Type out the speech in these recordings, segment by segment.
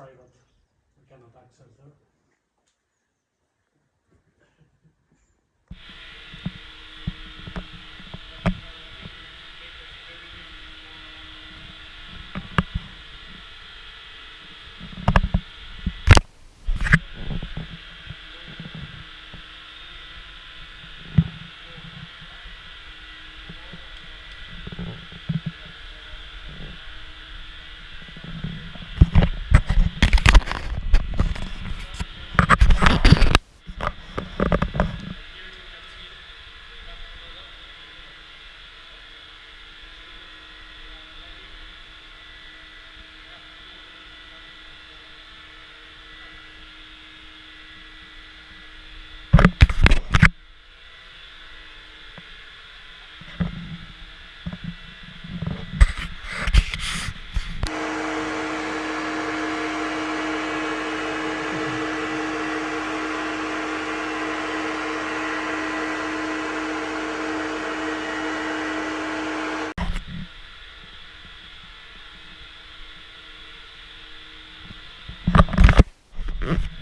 private, we cannot access there. Mm-hmm.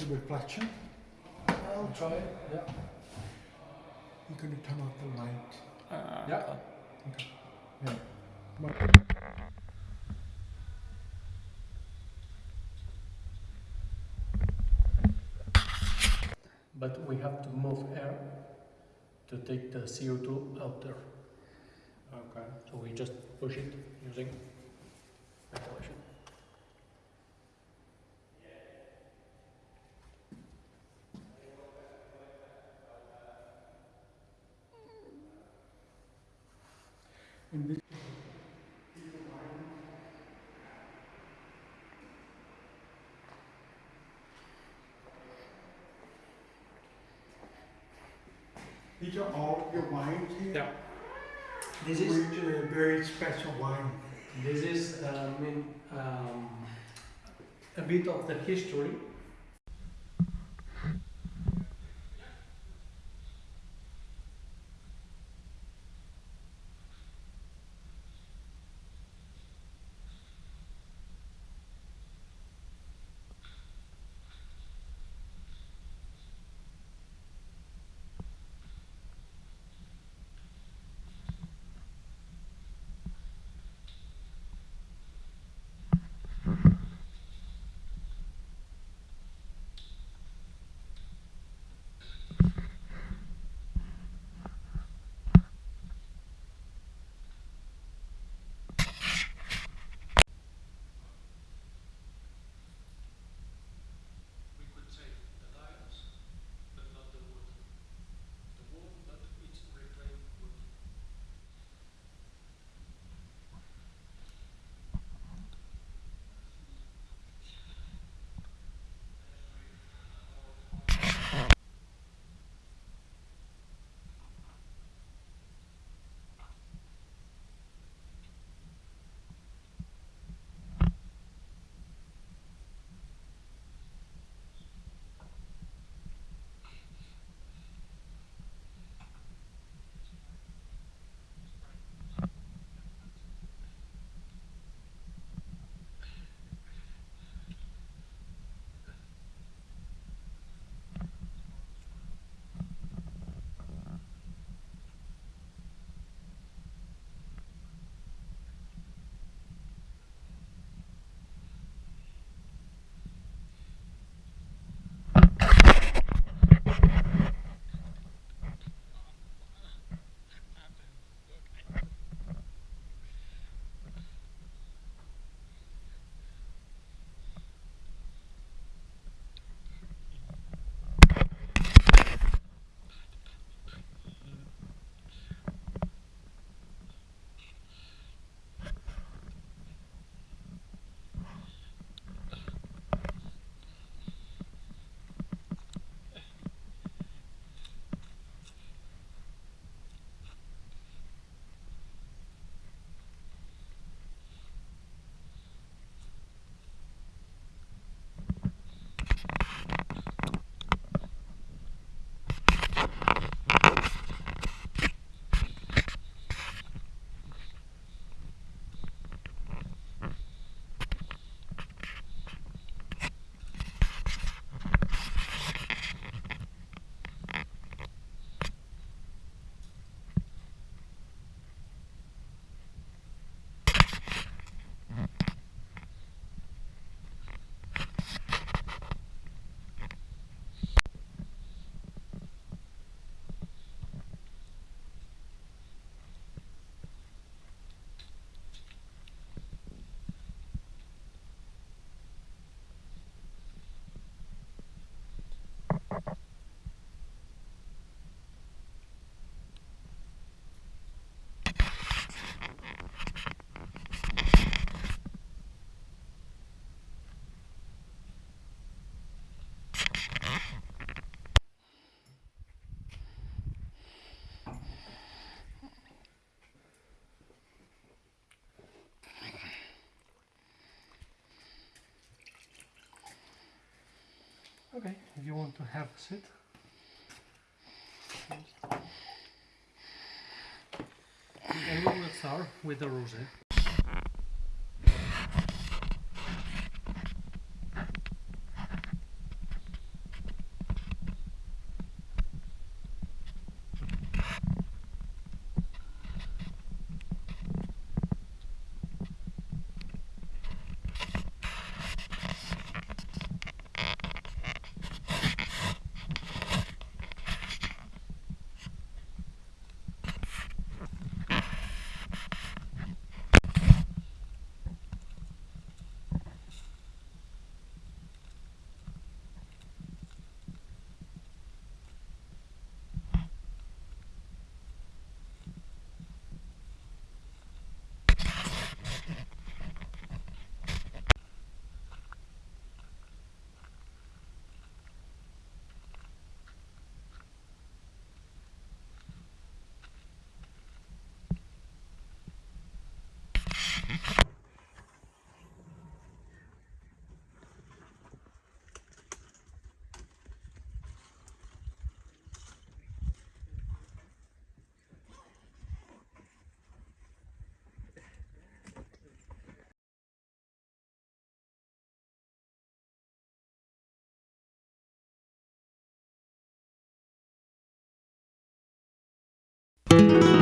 Off the light, reflection? I'll try, it, yeah. You're gonna turn off the light. Uh, yeah. Okay. Yeah. But we have to move air to take the CO2 out there. Okay. So we just push it using ventilation. And this, these are all your wines here? Yeah. This is Which are very special wine. this is um, in, um, a bit of the history. If you want to have a seat. And we will start with the rosé. Thank